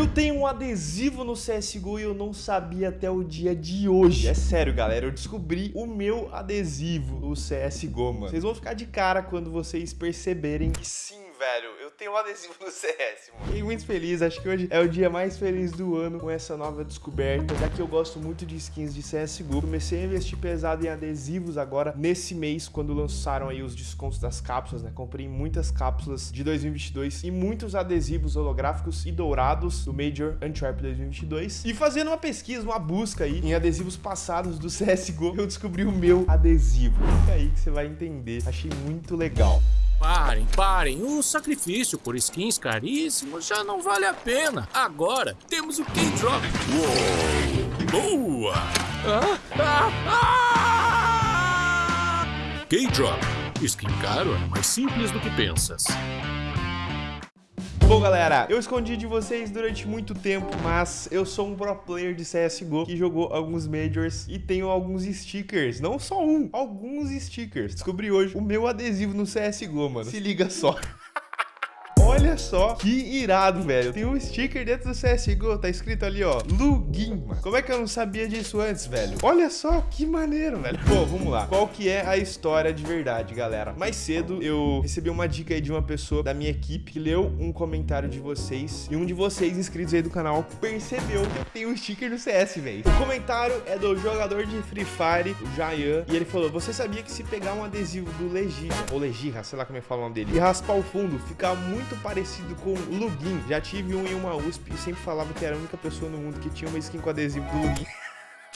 Eu tenho um adesivo no CSGO e eu não sabia até o dia de hoje. É sério, galera, eu descobri o meu adesivo no CSGO, mano. Vocês vão ficar de cara quando vocês perceberem que sim, velho, tenho um adesivo no CS, mano. Fiquei muito feliz, acho que hoje é o dia mais feliz do ano com essa nova descoberta, já que eu gosto muito de skins de CSGO. Comecei a investir pesado em adesivos agora, nesse mês, quando lançaram aí os descontos das cápsulas, né? Comprei muitas cápsulas de 2022 e muitos adesivos holográficos e dourados do Major Antwerp 2022. E fazendo uma pesquisa, uma busca aí em adesivos passados do CSGO, eu descobri o meu adesivo. Fica aí que você vai entender. Achei muito legal. Parem, parem. O sacrifício por skins caríssimos já não vale a pena. Agora temos o K-Drop. Boa! Ah, ah, ah! K-Drop. Skin caro é mais simples do que pensas. Bom, galera, eu escondi de vocês durante muito tempo, mas eu sou um pro player de CSGO que jogou alguns Majors e tenho alguns stickers. Não só um, alguns stickers. Descobri hoje o meu adesivo no CSGO, mano. Se liga só. Só que irado, velho. Tem um sticker dentro do CSGO, tá escrito ali, ó, Lugin, mano. Como é que eu não sabia disso antes, velho? Olha só que maneiro, velho. Bom, vamos lá. Qual que é a história de verdade, galera? Mais cedo eu recebi uma dica aí de uma pessoa da minha equipe que leu um comentário de vocês e um de vocês inscritos aí do canal percebeu que eu tenho um sticker do CS, velho. O comentário é do jogador de Free Fire, o Jayan, e ele falou, você sabia que se pegar um adesivo do Legirra, ou Legirra, sei lá como é que fala o nome dele, e raspar o fundo, fica muito parecido com Lugin. Já tive um em uma USP e sempre falava que era a única pessoa no mundo que tinha uma skin com adesivo do Lugin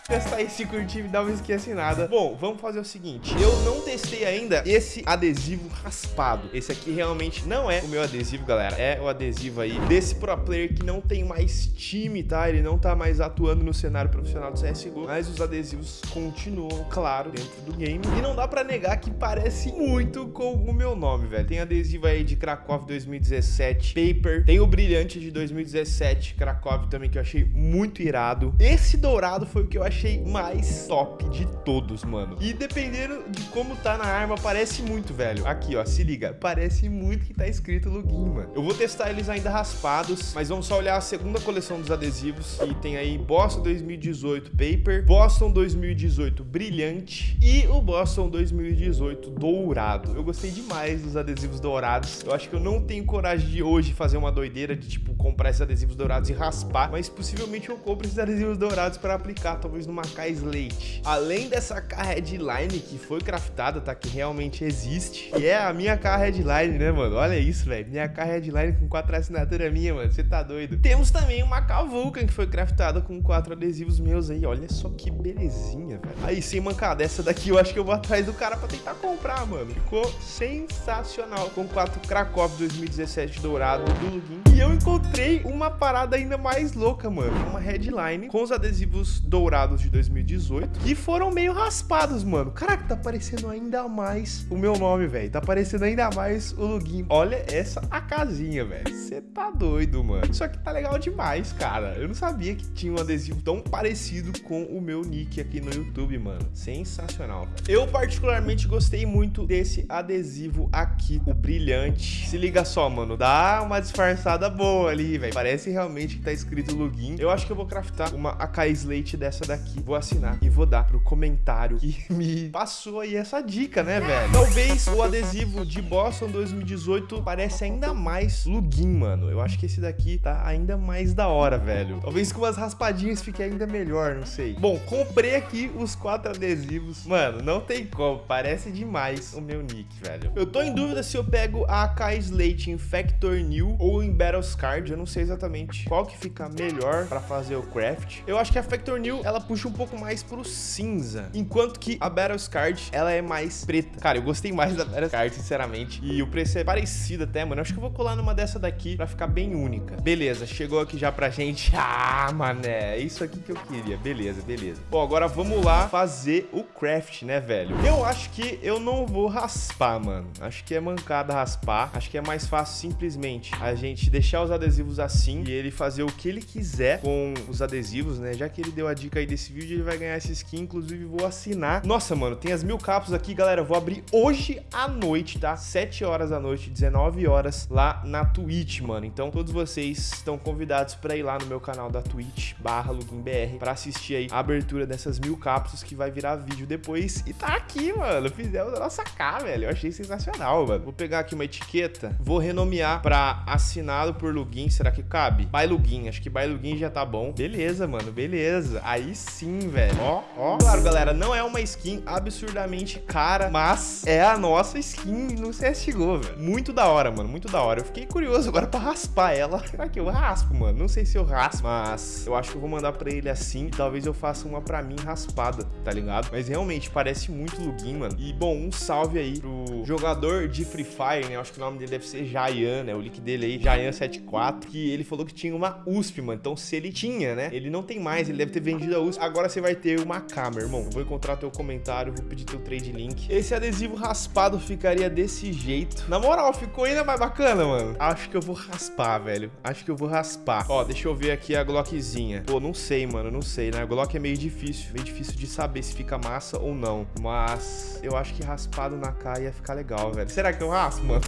testar esse curtir e dar uma assinada. Bom, vamos fazer o seguinte. Eu não testei ainda esse adesivo raspado. Esse aqui realmente não é o meu adesivo, galera. É o adesivo aí desse pro player que não tem mais time, tá? Ele não tá mais atuando no cenário profissional do CSGO. Mas os adesivos continuam, claro, dentro do game. E não dá pra negar que parece muito com o meu nome, velho. Tem adesivo aí de Krakow 2017, Paper. Tem o Brilhante de 2017, Krakow também, que eu achei muito irado. Esse dourado foi o que eu achei achei mais top de todos, mano. E dependendo de como tá na arma, parece muito, velho. Aqui, ó, se liga. Parece muito que tá escrito login, mano. Eu vou testar eles ainda raspados, mas vamos só olhar a segunda coleção dos adesivos. E tem aí Boston 2018 Paper, Boston 2018 Brilhante e o Boston 2018 Dourado. Eu gostei demais dos adesivos dourados. Eu acho que eu não tenho coragem de hoje fazer uma doideira de, tipo, comprar esses adesivos dourados e raspar, mas possivelmente eu compro esses adesivos dourados para aplicar, talvez numa K Slate. Além dessa K Headline que foi craftada, tá? Que realmente existe. E é a minha K Headline, né, mano? Olha isso, velho. Minha K Headline com quatro assinaturas minha, mano. Você tá doido. Temos também uma K Vulcan que foi craftada com quatro adesivos meus aí. Olha só que belezinha, velho. Aí, sem mancada, essa daqui eu acho que eu vou atrás do cara pra tentar comprar, mano. Ficou sensacional. Com quatro Krakow 2017 dourado do Lugin. E eu encontrei uma parada ainda mais louca, mano. Uma headline com os adesivos dourados de 2018, que foram meio raspados, mano. Caraca, tá aparecendo ainda mais o meu nome, velho. Tá aparecendo ainda mais o login. Olha essa a casinha, velho. Você tá doido, mano. Isso aqui tá legal demais, cara. Eu não sabia que tinha um adesivo tão parecido com o meu nick aqui no YouTube, mano. Sensacional, velho. Eu particularmente gostei muito desse adesivo aqui, o brilhante. Se liga só, mano. Dá uma disfarçada boa ali, velho. Parece realmente que tá escrito login. Eu acho que eu vou craftar uma AK Slate dessa daqui aqui, vou assinar e vou dar pro comentário que me passou aí essa dica, né, velho? Talvez o adesivo de Boston 2018 parece ainda mais lugin, mano. Eu acho que esse daqui tá ainda mais da hora, velho. Talvez com umas raspadinhas fique ainda melhor, não sei. Bom, comprei aqui os quatro adesivos. Mano, não tem como, parece demais o meu nick, velho. Eu tô em dúvida se eu pego a AK Slate em Factor New ou em Battles Card. Eu não sei exatamente qual que fica melhor pra fazer o craft. Eu acho que a Factor New, ela puxa um pouco mais pro cinza. Enquanto que a Battles Card, ela é mais preta. Cara, eu gostei mais da Battles Card, sinceramente. E o preço é parecido até, mano. Acho que eu vou colar numa dessa daqui pra ficar bem única. Beleza, chegou aqui já pra gente. Ah, mané, é isso aqui que eu queria. Beleza, beleza. Bom, agora vamos lá fazer o craft, né, velho? Eu acho que eu não vou raspar, mano. Acho que é mancada raspar. Acho que é mais fácil simplesmente a gente deixar os adesivos assim e ele fazer o que ele quiser com os adesivos, né? Já que ele deu a dica aí desse vídeo, ele vai ganhar essa skin. Inclusive, vou assinar. Nossa, mano, tem as mil capos aqui, galera. Vou abrir hoje à noite, tá? 7 horas da noite, 19 horas, lá na Twitch, mano. Então, todos vocês estão convidados pra ir lá no meu canal da Twitch, barra LuginBR, pra assistir aí a abertura dessas mil cápsulas que vai virar vídeo depois. E tá aqui, mano. Fizemos a nossa K, velho. Eu achei sensacional, mano. Vou pegar aqui uma etiqueta, vou renomear pra assinado por Lugin. Será que cabe? By Lugin. Acho que By Lugin já tá bom. Beleza, mano. Beleza. Aí sim, velho. Ó, ó. Claro, galera, não é uma skin absurdamente cara, mas é a nossa skin no CSGO, velho. Muito da hora, mano. Muito da hora. Eu fiquei curioso agora pra raspar ela. Será que eu raspo, mano? Não sei se eu raspo, mas eu acho que eu vou mandar pra ele assim. Talvez eu faça uma pra mim raspada, tá ligado? Mas realmente parece muito Lugin, mano. E, bom, um salve aí pro jogador de Free Fire, né? Eu acho que o nome dele deve ser Jayan, né? O link dele aí, Jayan74, que ele falou que tinha uma USP, mano. Então, se ele tinha, né? Ele não tem mais, ele deve ter vendido a USP. Agora você vai ter uma câmera, irmão. Eu vou encontrar teu comentário, vou pedir teu trade link. Esse adesivo raspado ficaria desse jeito. Na moral, ficou ainda mais bacana, mano. Acho que eu vou raspar, velho. Acho que eu vou raspar. Ó, deixa eu ver aqui a Glockzinha. Pô, não sei, mano, não sei, né? A Glock é meio difícil, meio difícil de saber se fica massa ou não. Mas eu acho que raspado na cara ia ficar legal, velho. Será que eu raspo, mano?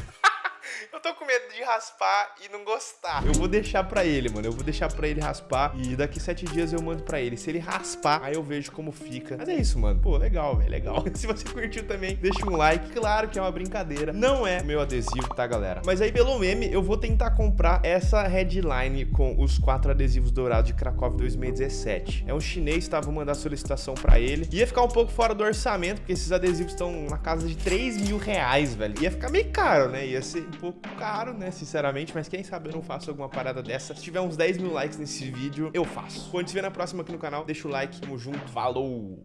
Eu tô com medo de raspar e não gostar. Eu vou deixar pra ele, mano. Eu vou deixar pra ele raspar e daqui sete dias eu mando pra ele. Se ele raspar, aí eu vejo como fica. Mas é isso, mano. Pô, legal, velho, legal. Se você curtiu também, deixa um like. Claro que é uma brincadeira. Não é meu adesivo, tá, galera? Mas aí, pelo meme, eu vou tentar comprar essa headline com os quatro adesivos dourados de Krakow 2017. É um chinês, tá? Vou mandar solicitação pra ele. Ia ficar um pouco fora do orçamento, porque esses adesivos estão na casa de 3 mil reais, velho. Ia ficar meio caro, né? Ia ser um pouco caro, né? Sinceramente, mas quem sabe eu não faço alguma parada dessa. Se tiver uns 10 mil likes nesse vídeo, eu faço. Quando te ver na próxima aqui no canal, deixa o like. Tamo junto. Falou!